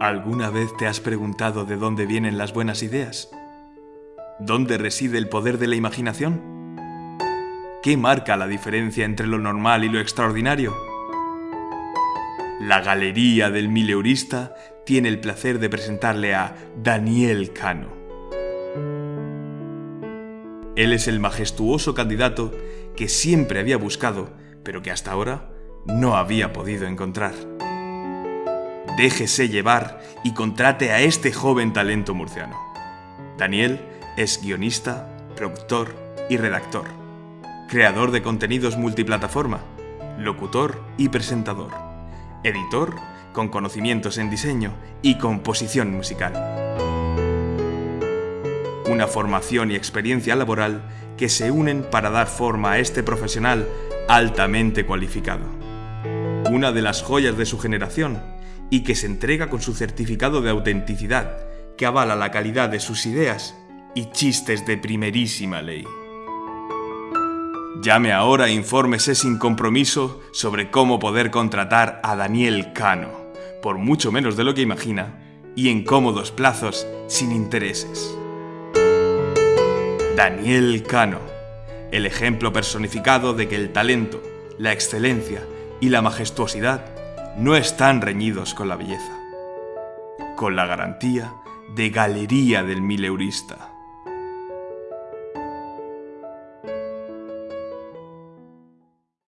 ¿Alguna vez te has preguntado de dónde vienen las buenas ideas? ¿Dónde reside el poder de la imaginación? ¿Qué marca la diferencia entre lo normal y lo extraordinario? La Galería del Mileurista tiene el placer de presentarle a Daniel Cano. Él es el majestuoso candidato que siempre había buscado, pero que hasta ahora no había podido encontrar. Déjese llevar y contrate a este joven talento murciano. Daniel es guionista, productor y redactor, creador de contenidos multiplataforma, locutor y presentador, editor con conocimientos en diseño y composición musical. Una formación y experiencia laboral que se unen para dar forma a este profesional altamente cualificado. Una de las joyas de su generación y que se entrega con su certificado de autenticidad, que avala la calidad de sus ideas y chistes de primerísima ley. Llame ahora e infórmese sin compromiso sobre cómo poder contratar a Daniel Cano, por mucho menos de lo que imagina, y en cómodos plazos sin intereses. Daniel Cano, el ejemplo personificado de que el talento, la excelencia y la majestuosidad no están reñidos con la belleza, con la garantía de Galería del Mileurista.